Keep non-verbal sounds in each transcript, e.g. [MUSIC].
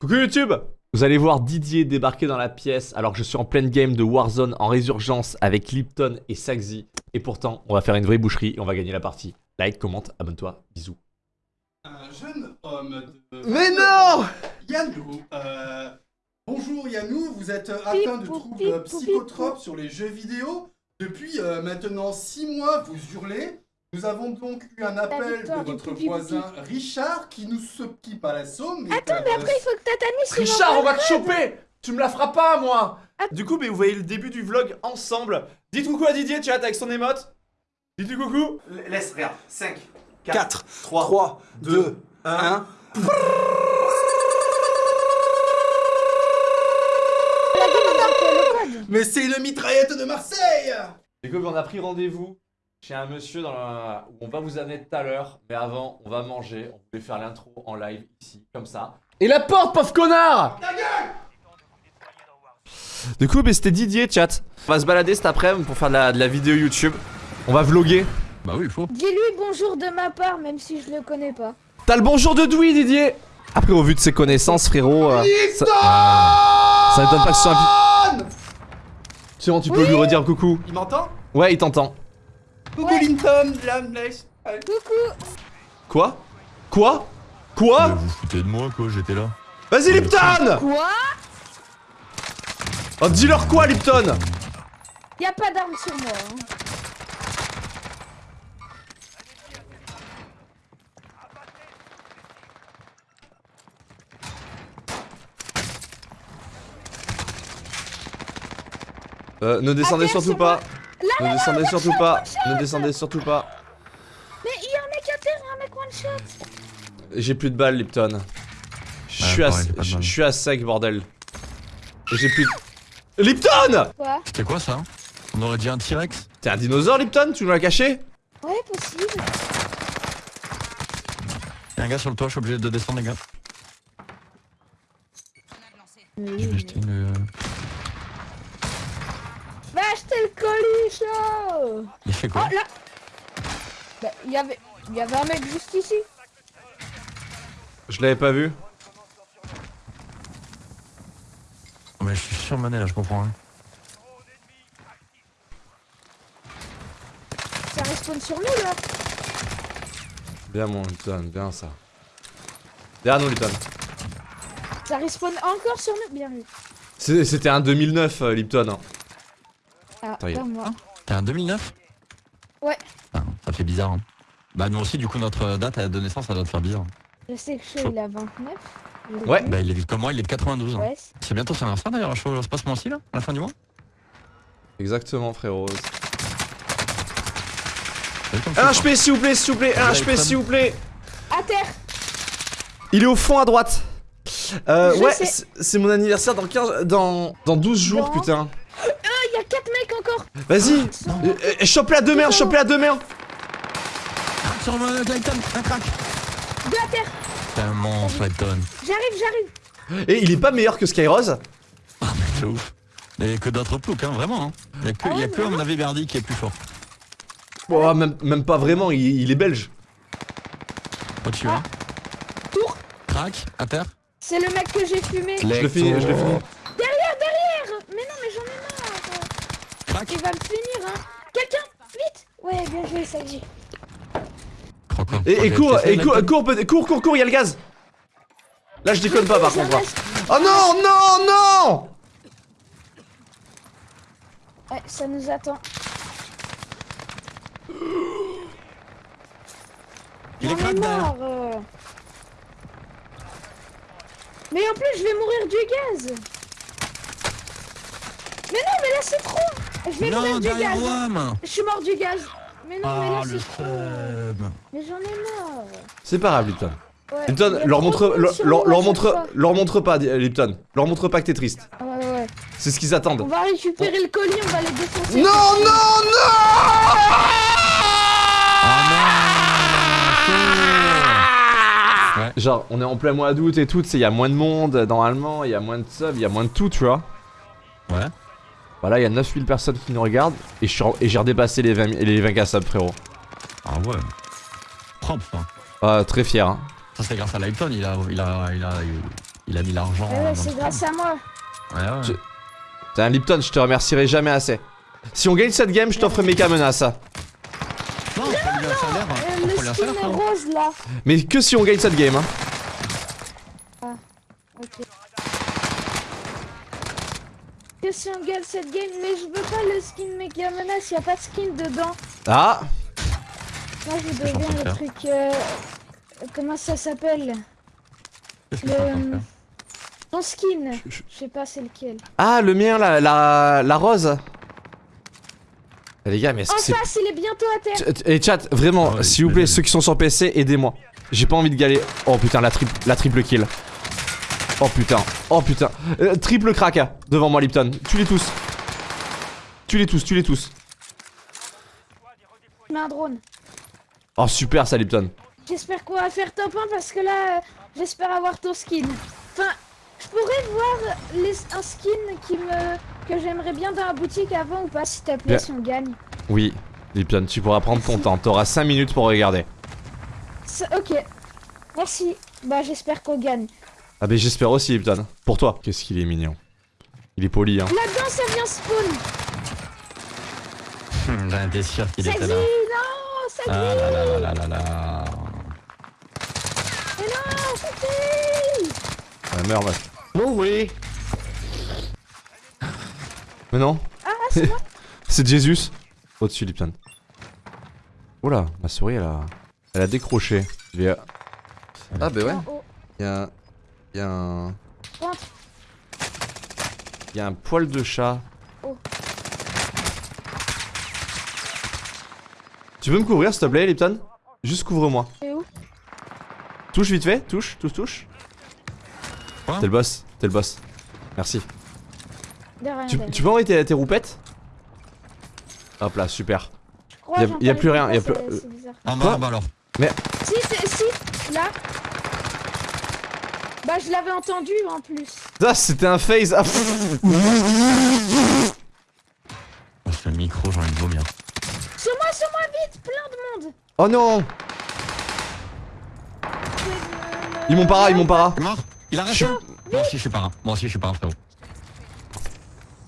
Coucou YouTube Vous allez voir Didier débarquer dans la pièce alors que je suis en pleine game de Warzone en résurgence avec Lipton et Saxy. Et pourtant, on va faire une vraie boucherie et on va gagner la partie. Like, commente, abonne-toi, bisous. Un jeune homme de... Mais non Yannou. Euh, bonjour Yannou, vous êtes atteint de troubles psychotropes sur les jeux vidéo. Depuis euh, maintenant 6 mois, vous hurlez. Nous avons donc eu un appel de votre voisin Richard qui nous qui à l'assaut. mais Attends, mais après, il faut que sur Richard, on va te choper Tu me la feras pas, moi. Du coup, mais vous voyez le début du vlog ensemble. Dites coucou à Didier, chat, avec son émote. Dites-lui coucou. Laisse, regarde. 5, 4, 3, 3, 2, 2, 1. 1. code. Mais c'est le mitraillette de Marseille Du coup, on a pris rendez-vous chez un monsieur dans la- où on va vous amener tout à l'heure. Mais avant, on va manger. On voulait faire l'intro en live ici, comme ça. Et la porte, pauvre connard Du coup, bah, c'était Didier, chat. On va se balader cet après-midi pour faire de la, de la vidéo YouTube. On va vloguer. Bah oui, il faut. Dis-lui bonjour de ma part, même si je le connais pas. T'as le bonjour de Doui, Didier Après, au vu de ses connaissances, frérot... euh, ça... ça m'étonne pas que ce soit un... tu peux Oui. lui redire coucou. Il m'entend? Ouais, il t'entend. Coucou Linton, la. Allez. Coucou Quoi? Quoi? Quoi? Vous foutez de moi, quoi, j'étais là. Vas-y, Lipton Quoi? Oh, dis-leur quoi, Lipton Y a pas d'armes sur moi. hein. Euh, ne descendez surtout sur pas. Là, Ne descendez surtout pas. Ne descendez surtout pas. Mais il y a un mec à terre, un mec one shot. J'ai plus de balles, Lipton. Je Ouais, suis à, je suis sec, bordel. J'ai plus de... Lipton Quoi C'était quoi ça On aurait dit un T-Rex T'es un dinosaure, Lipton Tu nous l'as caché Ouais, possible. Y'a un gars sur le toit, je suis obligé de descendre, les gars. Je vais jeter une. Va acheter le colis, là Il fait Oh, quoi là Bah, y avait... Y avait un mec juste ici. Je l'avais pas vu. Oh, Mais je suis surmené là, je comprends rien. Ça respawn sur nous, là. Bien, mon Lipton, bien ça. Derrière nous, Lipton. Ça respawn encore sur nous. Bien vu. C'est- C'était un 2009, euh, Lipton. hein. Ah. T'es un 2009 Ouais. Ah, ça fait bizarre. Hein. Bah, nous aussi, du coup, notre date de naissance, ça doit te faire bizarre. Je sais que Chaud, il a 29. Je l'ai Ouais. Bah, il est comme moi, il est de 92. hein. Ouais. C'est bientôt son anniversaire d'ailleurs, je c'est pas ce mois-ci là, à la fin du mois Exactement, frérot. Un HP, s'il vous plaît, s'il vous plaît. Un HP, s'il vous plaît. À terre Il est au fond à droite. Euh, Je ouais, c'est c'est mon anniversaire dans 15, dans, dans 12 jours, Dans- putain. Ah, il y a 4 mecs encore Vas-y, euh, euh, chope-le à deux mains, chope-le à deux mains. Sur le Titan, un crack Deux à terre T'es un monstre, Titan. J'arrive, j'arrive Et il est pas meilleur que Skyrose Ah, mais c'est ouf. Et que d'autres ploucs, hein, vraiment. Hein. Il y a que, Ah il y a ouais, que à mon avis, Verdi qui est plus fort. Oh, même, même pas vraiment, il, il est belge. Au-dessus, Ah. hein. Tour Crack, à terre. C'est le mec que j'ai fumé Je le finis, je le finis. Derrière, derrière Mais non, mais j'en ai marre Crack. Il va me finir, hein Quelqu'un Vite Ouais, bien joué, hein. Et, et cours, et cours, cours, cours, cours, cours, il y a le gaz. Là, je déconne pas par contre. hein. reste- Oh non, non, non Ouais, ça nous attend. Il est crack marre euh. Mais en plus, je vais mourir du gaz Mais non, mais là, c'est trop Je vais Non, mourir du gaz Je suis mort du gaz Mais non, mais Ah, là, le c'est trop Mais j'en ai marre C'est pas grave, Lipton. Ouais, Lipton, leur montre, leur, montre, leur montre pas, Lipton. Leur montre pas que t'es triste. Ouais, ouais, ouais. C'est ce qu'ils attendent. On va récupérer le colis, on va les défoncer. Non, non, non Ah non Ouais. Genre, on est en plein mois d'août et tout, tu sais, il y a moins de monde normalement, il y a moins de sub, il y a moins de tout, tu vois. Ouais. Voilà, il y a 9000 personnes qui nous regardent et je suis en- et j'ai redépassé les 20, les 20k subs, frérot. Ah ouais. Propre, ça. Ah, très fier, hein. Ça, c'est grâce à Lighton, il a, il a, il a, il, Il a mis l'argent. Ouais, dans ouais, c'est grâce à moi. Ouais, ouais. Je- T'es un Lipton, je te remercierai jamais assez. Si on gagne cette game, je t'offre méga menace. Non, on peut lui un salaire. Euh, On le skin salaire, est rose là. Mais que si on gagne cette game. Hein. Que si on gagne cette game, mais je veux pas le skin méga menace, y a pas de skin dedans. Ah, Moi je veux bien le faire truc. euh, Comment ça s'appelle? En Le. faire Ton skin. Je- je- Je sais pas c'est lequel. ah, le mien, la, la, la rose. Eh, les gars, mais est-ce En que c'est. face, il est bientôt à terre. Ch- Et chat, vraiment, ouais, s'il vous plaît, ceux qui sont sur PC, aidez-moi. J'ai pas envie de galer. Oh putain, la, triple la triple kill. Oh putain, oh putain. Euh, triple crack hein, devant moi, Lipton. Tue-les tous. Tue-les tous, tue-les tous. Je mets un drone. Oh super, ça, Lipton. J'espère qu'on va faire top 1 parce que là, euh, j'espère avoir ton skin. Enfin, je pourrais voir les, un skin qui me que j'aimerais bien dans la boutique avant ou pas, s'il te plaît, si on gagne. Oui, Lipton, tu pourras prendre ton temps. T'auras 5 minutes pour regarder. Ok. Merci. Bah, j'espère qu'on gagne. Ah, mais j'espère aussi, Lipton. Pour toi. Qu'est-ce qu'il est mignon. Il est poli, hein. Là-dedans, ça vient spawn. Hum, J'en étais sûr qu'il était là. non, ça. Ah là là là là là là. Mais non, ça dit. Oh oui Mais non, Ah, c'est moi. [LAUGHS] c'est Jésus. Au-dessus, Lipton. Oula, ma souris, elle a. Elle a décroché. Je vais- Ah, bah ouais. En Y'a. Y'a un. Rentre. Y'a un poil de chat. Oh. Tu peux me couvrir, s'il te plaît, Lipton? Juste couvre-moi. Touche vite fait, touche, touche, touche. T'es le boss, t'es le boss. Merci. Tu, tu peux envoyer tes, tes roupettes? Hop là, super. Y a- y a les plus rien, y a c'est- plus- bas, en bas alors. Si, c'est- si, là. Bah, je l'avais entendu en plus. Ah, c'était un phase. Ah, pff. Oh, ce micro, j'ai envie de vomir. Sur moi, sur moi, vite, plein de monde. oh non Ils m'ont para, ils m'ont para. Il est mort? Il a Moi aussi, je suis pas un. Moi aussi, je suis pas un, frérot.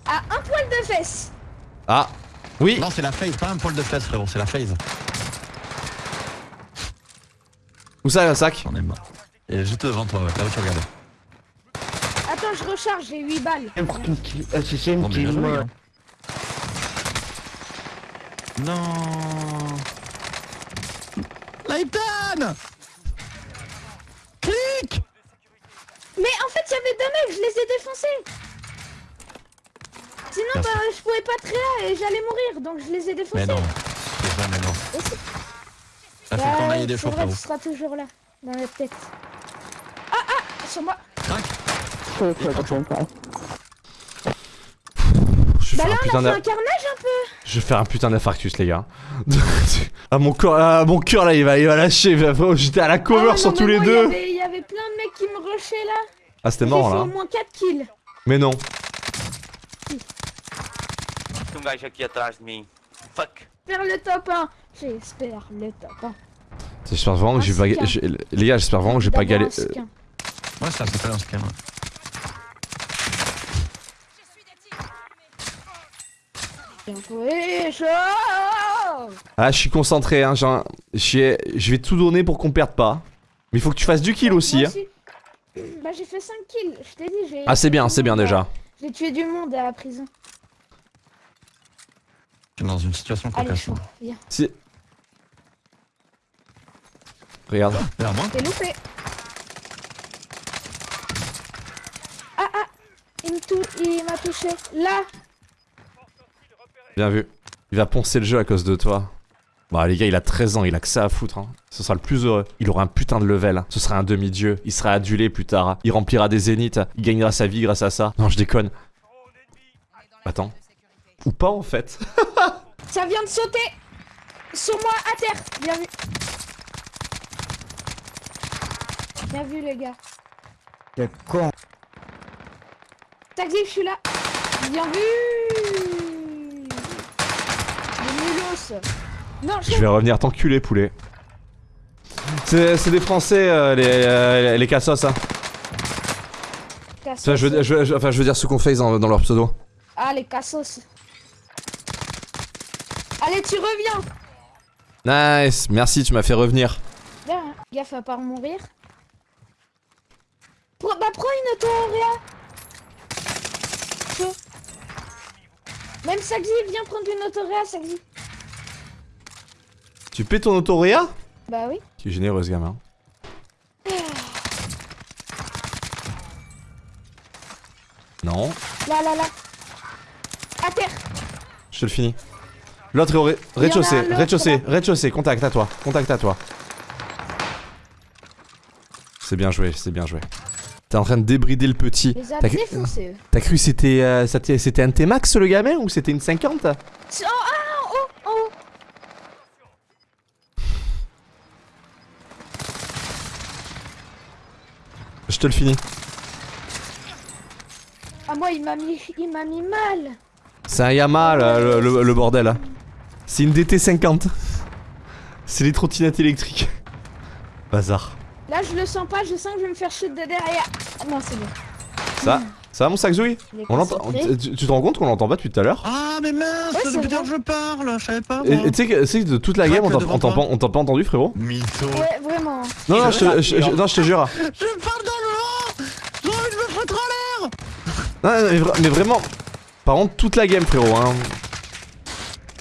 À un poil de fesse. Ah, oui. Non, c'est la phase, pas un poil de fesse, frérot, c'est la phase. Où ça, un sac? J'en ai marre. Et juste devant toi, là où tu regardes. Attends, je recharge, j'ai 8 balles. Mais bien joué, hein. Non Layton Clic Mais en fait, il y avait deux mecs, je les ai défoncés. Sinon, Merci. bah, je pouvais pas créer et j'allais mourir, donc je les ai défoncés. Mais non, c'est c'est- Ça fait qu'on Bah, aille des c'est choses, vrai, frérot. tu seras toujours là, dans la tête. Sur moi. Je vais Bah faire là, un on putain a fait un carnage un peu. Je vais faire un putain d'infarctus, les gars. [LAUGHS] ah, mon corps, ah, mon cœur là, il va, il va lâcher. J'étais à la cover Ah ouais, sur non, tous les deux. Il y, avait, il y avait plein de mecs qui me rushaient là. Ah, c'était J'ai mort là. au moins 4 kills. Mais non. Fuck. Faire le top 1. J'espère le top 1. J'espère vraiment que j'ai pas. J'ai- Les gars, j'espère vraiment que j'ai pas D'abord galé. un skin. Ouais, ça peut joué, chaud Ah, je suis concentré, hein. Je vais tout donner pour qu'on perde pas. Mais il faut que tu fasses du kill aussi, hein. Bah j'ai fait 5 kills, je t'ai dit. j'ai Ah, c'est bien, c'est bien déjà. J'ai tué du monde à la prison. Je suis dans une situation cocasse. Si. Regarde. Vers moi T'es loupé. Ah ah Il m'a touché. Là Bien vu. Il va poncer le jeu à cause de toi. Bah les gars, il a 13 ans, il a que ça à foutre. Hein. Ce sera le plus heureux. Il aura un putain de level. Ce sera un demi-dieu. Il sera adulé plus tard. Il remplira des zéniths. Il gagnera sa vie grâce à ça. Non, je déconne. Attends. Ou pas en fait. [LAUGHS] Ça vient de sauter Sur moi, à terre Bien vu Bien vu les gars. C'est con. Taxi, je suis là Bien vu Le Non, je Je vais revenir t'enculer, poulet. C'est des Français, euh, les, euh, les cassos. Hein. Cassos. Enfin, je veux, je veux- je- enfin, je veux dire ce qu'on fait dans, dans leur pseudo. Ah, les cassos. Allez, tu reviens Nice, merci, tu m'as fait revenir. Bien, hein. Gaffe à pas mourir. Pro- bah, prends une autoréa. Chaud. Même Sagzi, viens prendre une autoréa, Sagzi. Tu paies ton autoréa Bah oui. Tu es généreux, ce gamin. Non, Là, là, là. À terre. je te le finis. L'autre est au rez-de-chaussée, rez-de-chaussée, rez-de-chaussée, contact à toi, contact à toi. C'est bien joué, c'est bien joué. T'es en train de débrider le petit. T'as cru, c'était euh, c'était un T-Max le gamin ou c'était une 50 C'est- Oh, ah, haut, en haut. Je te le finis. Ah, moi, il m'a mis, il m'a mis mal. C'est un Yamaha là, le, le- le bordel. là. C'est une DT50. C'est les trottinettes électriques. Bazar. Là, je le sens pas, je sens que je vais me faire shoot de derrière. Non, c'est bon. Ça Ça va mon sac On l'entend. concentré. Tu, tu te rends compte qu'on l'entend pas depuis tout à l'heure Ah, mais mince, Ouais, c'est depuis que je parle, je savais pas. Et moi. et tu sais que, de toute la game on t'a- pas, entendu frérot Mytho. Ouais, vraiment. Non non je te, je- je- non, je te jure. Je parle dans le vent J'ai envie de me foutre en l'air Non, mais, vra- mais vraiment. Par contre toute la game frérot hein.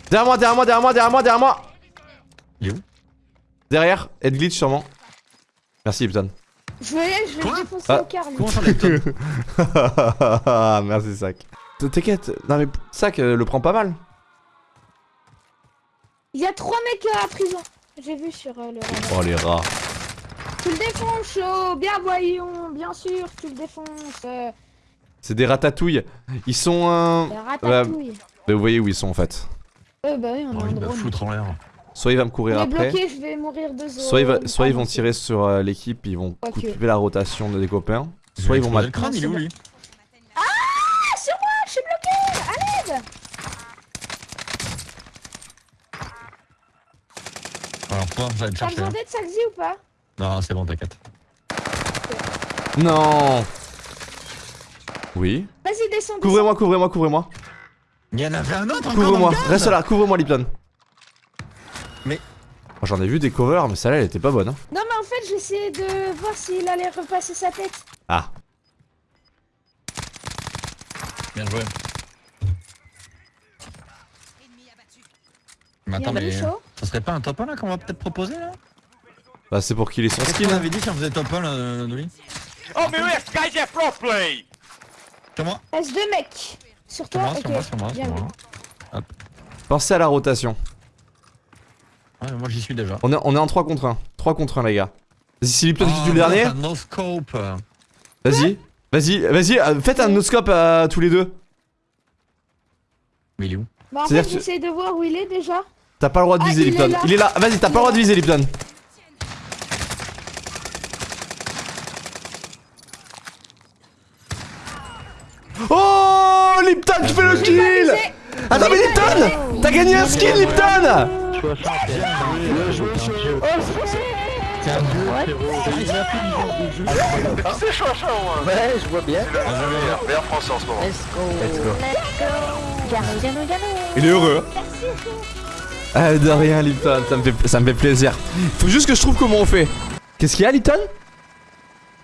Derrière moi, derrière moi, derrière moi, derrière moi, derrière moi Il est où? Derrière, head glitch sûrement. Merci Lipton. Je vais, je vais Quoi le défoncer Ah. au car, lui. Comment ça [LAUGHS] Merci Sac. T'inquiète, non mais Sac euh, le prend pas mal. Il y a trois mecs euh, à prison. J'ai vu sur euh, le radar. Oh les rats. Tu le défonces, chaud. Bien voyons, bien sûr, tu le défonces. Euh, C'est des ratatouilles. Ils sont euh... la ratatouille. bah, vous voyez où ils sont en fait. Euh, bah oui, on a envie un drone. foutre en l'air. Soit il va me courir est après. bloqué, je vais mourir de zone. Soit, il va, soit ils Ah, vont non, tirer sur euh, l'équipe, ils vont Ok. couper la rotation de- des copains. Soit ils vont mal. le crâne, il est où lui Ah, sur moi, je suis bloqué. À l'aide. Alors toi, j'allais te T'as chercher. besoin hein. Saxi, ou pas? Non, c'est bon, t'inquiète. Non Oui. Vas-y, descends. Couvrez-moi, couvrez-moi, couvrez-moi. Il y en avait un autre encore Couvre-moi. Reste là, couvre-moi, Lipton. J'en ai vu des covers, mais celle-là, elle était pas bonne. hein. Non, mais en fait, j'essayais de voir s'il allait repasser sa tête. Ah. Bien joué. Mais attends, mais chaud. ça serait pas un top 1 là qu'on va peut-être proposer là? Bah, c'est pour qu'il ait son Qu'est-ce skin. qu'on avait dit si on faisait top 1 là, Dolly? Oh, mais ouais, ce gars, pro play! Sur moi Reste deux mecs. Sur Sur toi, sur moi, sur moi, Bien sur moi. Pensez à la rotation. Ouais, moi j'y suis déjà. On est, on est en 3 contre 1. 3 contre 1, les gars. Vas-y, si Lipton qui Ah, tue le dernier, Un no scope. vas-y. Vas-y, vas-y, euh, faites un no-scope à tous les deux. Mais il est où? Bah, en C'est-à-dire fait, que tu- j'essaye de voir où il est déjà. T'as pas le droit de Ah, viser, il est Lipton. là. Il est là. Vas-y, t'as pas le droit de viser, Lipton. Oh Lipton, tu fais le J'ai pas kill visé. Attends, mais Lipton T'as gagné un skin, Lipton C'est hein. Ouais, je vois bien. Meilleur, meilleur français en ce moment. Let's go. Il est heureux. Ah, de rien, Lipton, ça me, fait, ça me fait plaisir. Faut juste que je trouve comment on fait. Qu'est-ce qu'il y a, Lipton?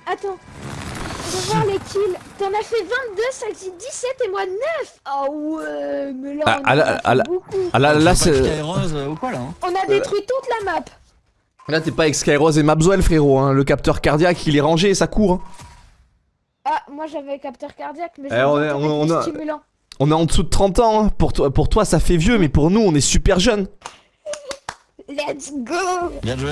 Attends. Voir les kills. T'en as fait 22, Saxi 17 et moi 9. Ah ouais, mais là, on, ah, en là, a fait là- beaucoup. Ah là, là, c'est. Euh, hein On a détruit toute la map. Là, t'es pas avec Skyrose et Mabswell, frérot. Hein. Le capteur cardiaque, il est rangé et ça court. hein. Ah, moi j'avais capteur cardiaque, mais Eh, on est- on- on a- stimulant. On est en dessous de 30 ans. hein. Pour, toi, pour toi, ça fait vieux, mais pour nous, on est super jeunes. Let's go Bien joué.